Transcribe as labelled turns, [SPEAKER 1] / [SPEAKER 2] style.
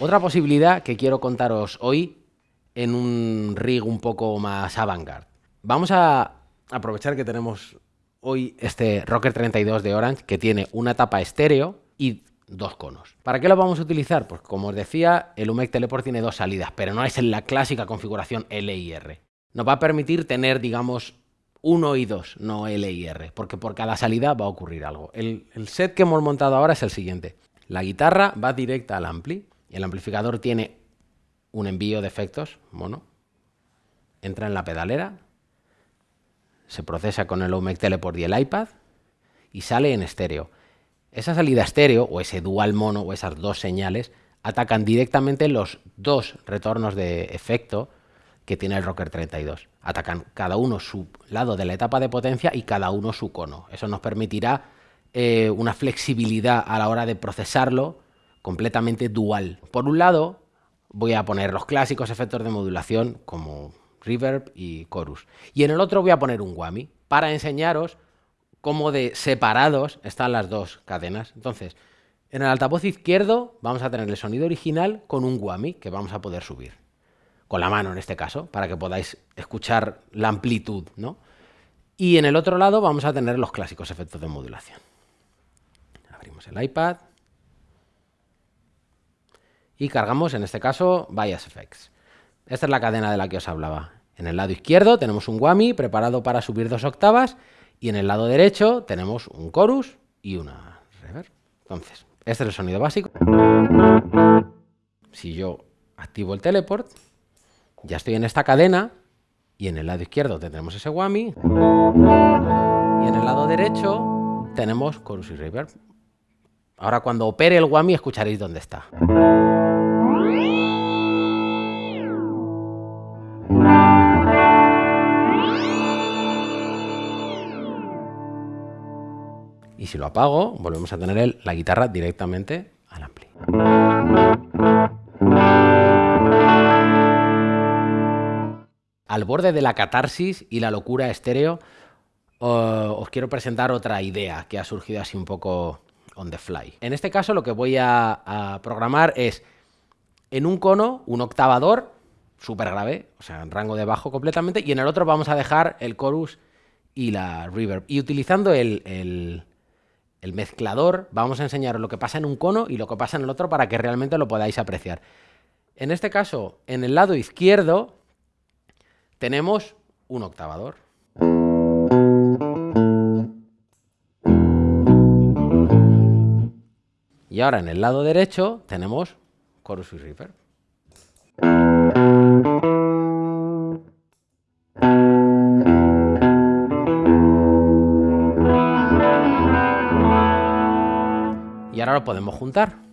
[SPEAKER 1] Otra posibilidad que quiero contaros hoy en un rig un poco más avant-garde. Vamos a aprovechar que tenemos hoy este Rocker 32 de Orange que tiene una tapa estéreo y dos conos. ¿Para qué lo vamos a utilizar? Pues como os decía, el UMEC Teleport tiene dos salidas, pero no es en la clásica configuración L y R. Nos va a permitir tener, digamos, uno y dos, no L y R, porque por cada salida va a ocurrir algo. El, set que hemos montado ahora es el siguiente. La guitarra va directa al ampli, el amplificador tiene un envío de efectos mono, entra en la pedalera, se procesa con el OMEC Teleport y el iPad y sale en estéreo. Esa salida estéreo, o ese dual mono, o esas dos señales, atacan directamente los dos retornos de efecto que tiene el Rocker 32. Atacan cada uno su lado de la etapa de potencia y cada uno su cono. Eso nos permitirá eh, una flexibilidad a la hora de procesarlo completamente dual. Por un lado, voy a poner los clásicos efectos de modulación como reverb y chorus. Y en el otro voy a poner un whammy para enseñaros cómo de separados están las dos cadenas. Entonces, en el altavoz izquierdo vamos a tener el sonido original con un whammy que vamos a poder subir. Con la mano en este caso, para que podáis escuchar la amplitud, ¿no? Y en el otro lado vamos a tener los clásicos efectos de modulación. Abrimos el iPad y cargamos, en este caso, Bias Effects. Esta es la cadena de la que os hablaba. En el lado izquierdo tenemos un whammy preparado para subir dos octavas y en el lado derecho tenemos un chorus y una reverb. Entonces, este es el sonido básico. Si yo activo el teleport, ya estoy en esta cadena y en el lado izquierdo tendremos ese whammy y en el lado derecho tenemos chorus y reverb. Ahora cuando opere el whammy escucharéis dónde está. Y si lo apago, volvemos a tener la guitarra directamente al ampli. Al borde de la catarsis y la locura estéreo, os quiero presentar otra idea que ha surgido así un poco on the fly. En este caso lo que voy a, programar es en un cono un octavador súper grave, o sea, en rango de bajo completamente, y en el otro vamos a dejar el chorus y la reverb. Y utilizando el el mezclador, vamos a enseñaros lo que pasa en un cono y lo que pasa en el otro para que realmente lo podáis apreciar. En este caso, en el lado izquierdo, tenemos un octavador. Y ahora en el lado derecho tenemos chorus y. y ahora lo podemos juntar.